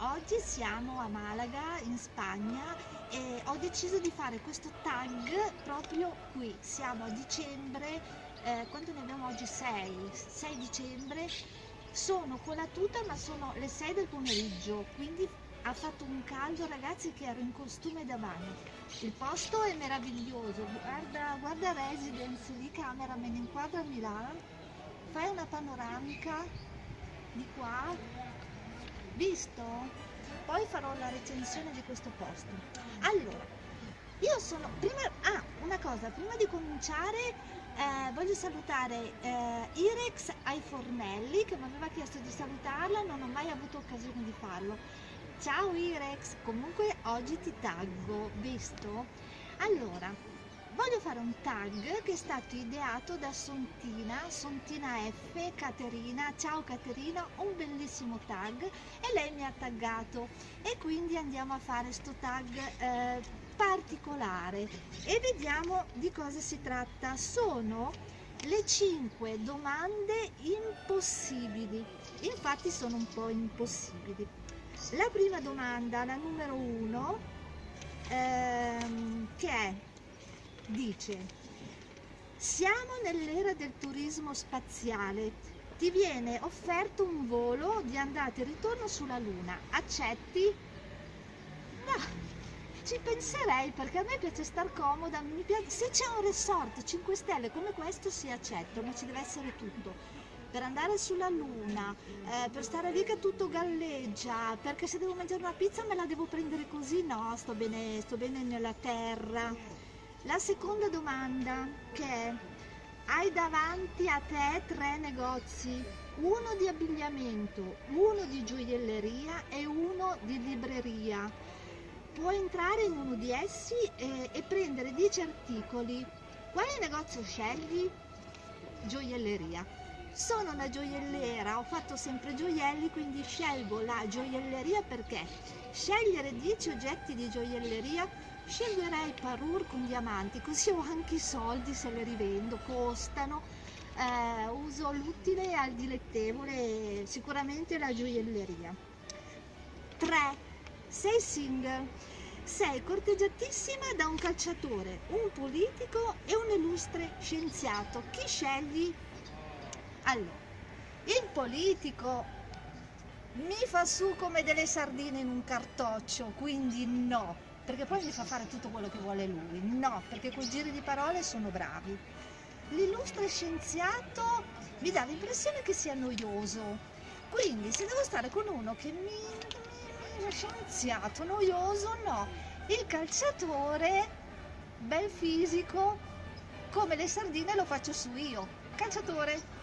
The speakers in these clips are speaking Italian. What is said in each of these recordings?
oggi siamo a Malaga in Spagna e ho deciso di fare questo tag proprio qui. Siamo a dicembre, eh, quanto ne abbiamo oggi? 6, 6 dicembre. Sono con la tuta ma sono le 6 del pomeriggio, quindi ha fatto un caldo ragazzi che ero in costume da bagno. Il posto è meraviglioso, guarda, guarda Residence lì, camera me ne inquadra a Milano, fai una panoramica di qua, visto? Poi farò la recensione di questo posto. Allora, io sono, prima, ah, una cosa, prima di cominciare eh, voglio salutare eh, Irex ai fornelli che mi aveva chiesto di salutarla, non ho mai avuto occasione di farlo. Ciao Irex, comunque oggi ti taggo, visto? Allora, voglio fare un tag che è stato ideato da Sontina, Sontina F, Caterina, ciao Caterina, un bellissimo tag e lei mi ha taggato e quindi andiamo a fare sto tag eh, particolare e vediamo di cosa si tratta. Sono le 5 domande impossibili, infatti sono un po' impossibili. La prima domanda, la numero 1, ehm, che è, dice, siamo nell'era del turismo spaziale, ti viene offerto un volo di andata e ritorno sulla Luna, accetti? No, ci penserei perché a me piace star comoda, piace, se c'è un resort 5 stelle come questo si accetto, ma ci deve essere tutto. Per andare sulla luna, eh, per stare lì che tutto galleggia, perché se devo mangiare una pizza me la devo prendere così, no, sto bene, sto bene nella terra. La seconda domanda che è, hai davanti a te tre negozi, uno di abbigliamento, uno di gioielleria e uno di libreria puoi entrare in uno di essi e, e prendere 10 articoli. Quale negozio scegli? Gioielleria. Sono una gioiellera, ho fatto sempre gioielli, quindi scelgo la gioielleria perché scegliere 10 oggetti di gioielleria sceglierei parure con diamanti, così ho anche i soldi se le rivendo, costano, eh, uso l'utile al dilettevole, sicuramente la gioielleria. 3 sei single, sei corteggiatissima da un calciatore, un politico e un illustre scienziato. Chi scegli? Allora, il politico mi fa su come delle sardine in un cartoccio, quindi no, perché poi mi fa fare tutto quello che vuole lui. No, perché quei giri di parole sono bravi. L'illustre scienziato mi dà l'impressione che sia noioso, quindi se devo stare con uno che mi lo scienziato noioso no, il calciatore bel fisico come le sardine lo faccio su io, calciatore.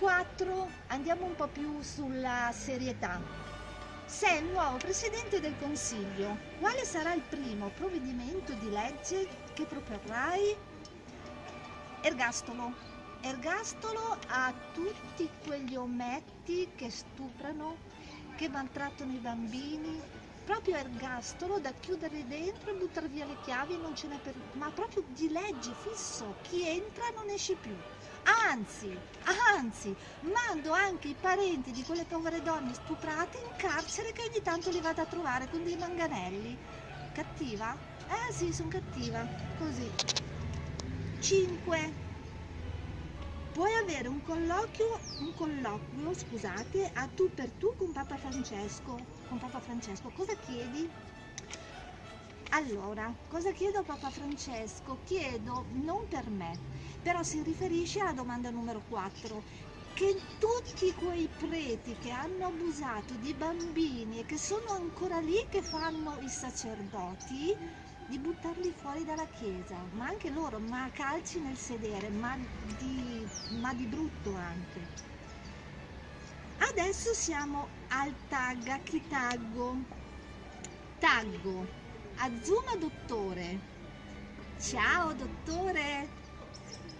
4. Andiamo un po' più sulla serietà. Sei il nuovo Presidente del Consiglio. Quale sarà il primo provvedimento di legge che proporrai? Ergastolo. Ergastolo a tutti quegli ometti che stuprano che maltrattano i bambini, proprio ergastolo da chiudere dentro e buttare via le chiavi non ce n'è per... ma proprio di legge fisso, chi entra non esce più. Anzi, anzi, mando anche i parenti di quelle povere donne stuprate in carcere che ogni tanto li vado a trovare con dei manganelli. Cattiva? Eh sì, sono cattiva. Così. 5 puoi avere un colloquio, un colloquio scusate, a tu per tu con Papa Francesco. Con Papa Francesco, cosa chiedi? Allora, cosa chiedo a Papa Francesco? Chiedo non per me, però si riferisce alla domanda numero 4, che tutti quei preti che hanno abusato di bambini e che sono ancora lì che fanno i sacerdoti, di buttarli fuori dalla chiesa, ma anche loro, ma a calci nel sedere, ma di, ma di brutto anche. Adesso siamo al tag, a chi taggo? Taggo, Azuma Dottore. Ciao dottore!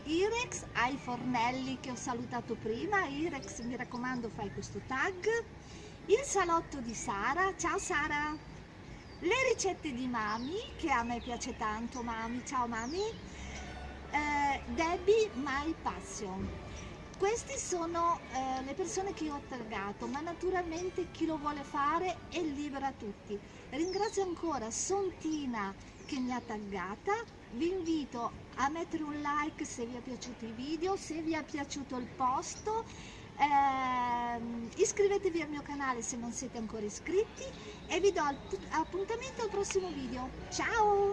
Irex ai fornelli che ho salutato prima, Irex mi raccomando fai questo tag. Il salotto di Sara, ciao Sara! le ricette di Mami, che a me piace tanto, Mami, ciao Mami, eh, Debbie My Passion. Queste sono eh, le persone che io ho taggato, ma naturalmente chi lo vuole fare è libero a tutti. Ringrazio ancora Sontina che mi ha taggata, vi invito a mettere un like se vi è piaciuto il video, se vi è piaciuto il post, eh, iscrivetevi al mio canale se non siete ancora iscritti e vi do appuntamento al prossimo video. Ciao!